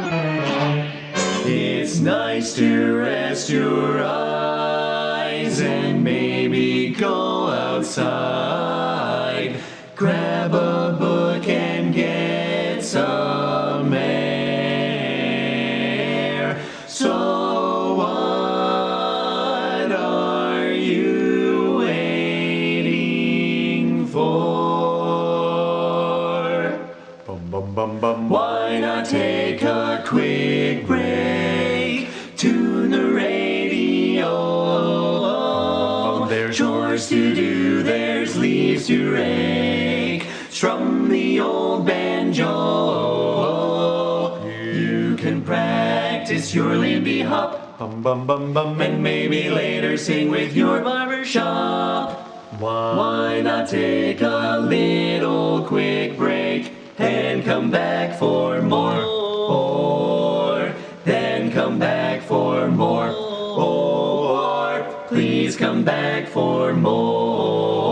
It's nice to rest your eyes and maybe go outside. Grab a book and get some air. So Bum bum. Why not take a quick break? Tune the radio. There's chores to do, there's leaves to rake. Strum the old banjo. You can practice your Lindy hop. Bum bum bum bum. And maybe later sing with your barber shop. Why not take a little quick break and come back for more? Or then come back for more? Or please come back for more?